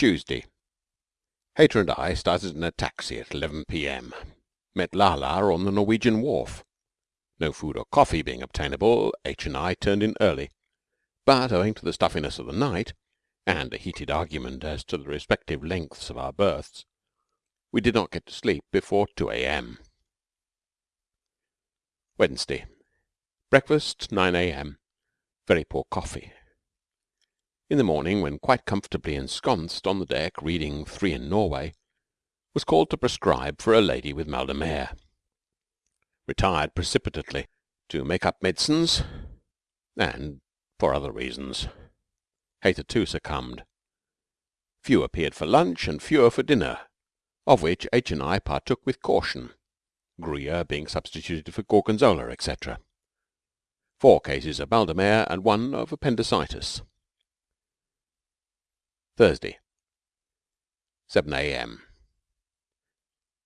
Tuesday. Hayter and I started in a taxi at 11 p.m. Met Lala on the Norwegian wharf. No food or coffee being obtainable, H. and I turned in early, but owing to the stuffiness of the night and a heated argument as to the respective lengths of our berths, we did not get to sleep before 2 a.m. Wednesday. Breakfast 9 a.m. Very poor coffee. In the morning, when quite comfortably ensconced on the deck reading Three in Norway, was called to prescribe for a lady with mal de mer. Retired precipitately to make up medicines and for other reasons. Hayter too succumbed. Few appeared for lunch and fewer for dinner, of which H. and I partook with caution, Gruyere being substituted for Gorgonzola, etc. Four cases of mal and one of appendicitis. Thursday, 7 a.m.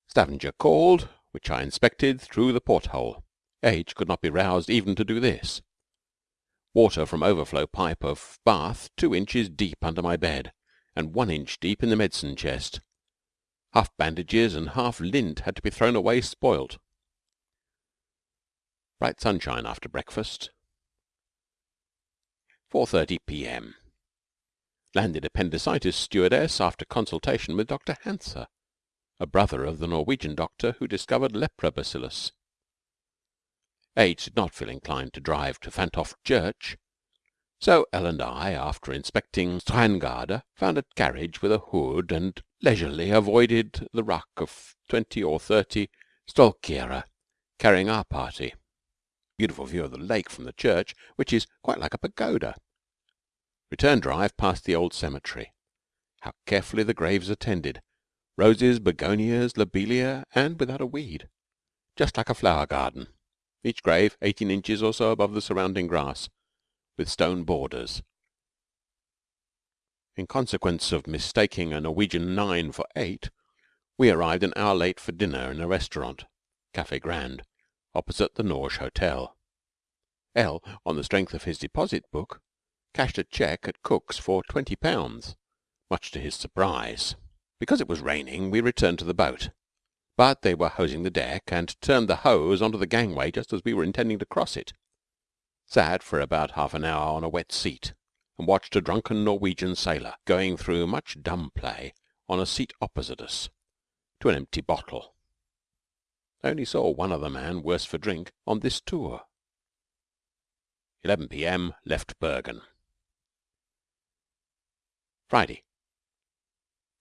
Stavanger called, which I inspected through the porthole. H. could not be roused even to do this. Water from overflow pipe of bath two inches deep under my bed, and one inch deep in the medicine chest. Half bandages and half lint had to be thrown away spoilt. Bright sunshine after breakfast. 4:30 p.m. Landed appendicitis stewardess after consultation with Dr. Hantzer, a brother of the Norwegian doctor who discovered lepra bacillus. H. did not feel inclined to drive to Fantoft Church, so L. and I, after inspecting Strangarde, found a carriage with a hood and leisurely avoided the ruck of twenty or thirty Stolkjere carrying our party. Beautiful view of the lake from the church, which is quite like a pagoda. Return drive past the old cemetery. How carefully the graves are tended roses, begonias, lobelia, and without a weed, just like a flower garden. Each grave eighteen inches or so above the surrounding grass, with stone borders. In consequence of mistaking a Norwegian nine for eight, we arrived an hour late for dinner in a restaurant (Café Grand) opposite the Norge Hotel. L, on the strength of his deposit book, cashed a cheque at Cook's for twenty pounds, much to his surprise. Because it was raining, we returned to the boat, but they were hosing the deck, and turned the hose on to the gangway just as we were intending to cross it. Sat for about half an hour on a wet seat, and watched a drunken Norwegian sailor going through much dumb play on a seat opposite us to an empty bottle. I only saw one other man worse for drink on this tour. 11 p.m. Left Bergen. Friday.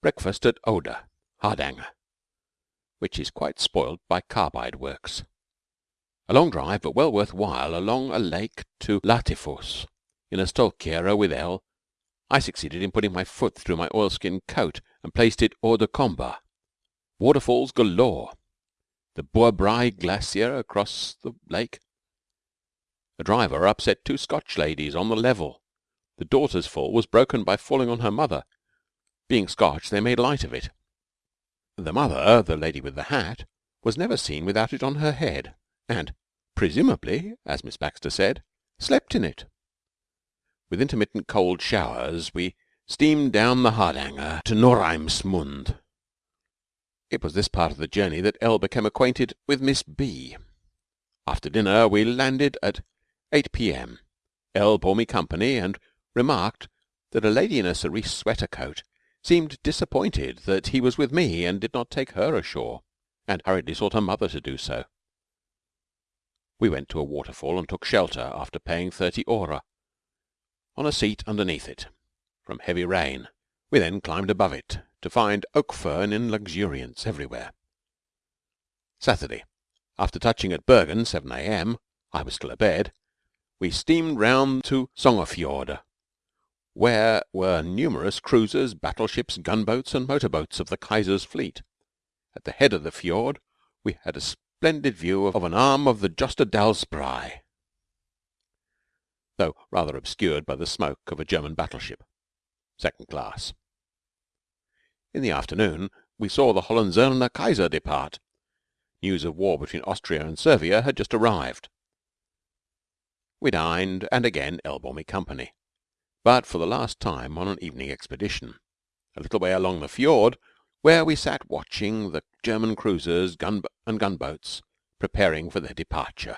Breakfast at Odda, Hardanger, which is quite spoilt by carbide works. A long drive, but well worth while, along a lake to Latefoss in a Stolkjere with L. I succeeded in putting my foot through my oilskin coat and placed it hors de combat. Waterfalls galore. The Boerbrae Glacier across the lake. A driver upset two Scotch ladies on the level. The daughter's fall was broken by falling on her mother being Scotch, they made light of it. The mother, the lady with the hat, was never seen without it on her head, and presumably, as Miss Baxter said, slept in it. With intermittent cold showers we steamed down the Hardanger to Norheimsund. It was this part of the journey that L became acquainted with Miss B. After dinner we landed at 8 p.m. L bore me company and remarked that a lady in a cerise sweater coat seemed disappointed that he was with me and did not take her ashore, and hurriedly sought her mother to do so. We went to a waterfall and took shelter, after paying thirty ore, on a seat underneath it, from heavy rain. We then climbed above it, to find oak fern in luxuriance everywhere. Saturday. After touching at Bergen 7 a.m. I was still abed we steamed round to Sognefjord where were numerous cruisers, battleships, gunboats, and motor boats of the Kaiser's fleet. At the head of the fjord we had a splendid view of an arm of the Jostedalsbrei, though rather obscured by the smoke of a German battleship, second class. In the afternoon we saw the Hohenzollern Kaiser depart. News of war between Austria and Servia had just arrived. We dined, and again L bore me company but for the last time on an evening expedition. a little way along the fiord, where we sat watching the German cruisers gun and gunboats preparing for their departure.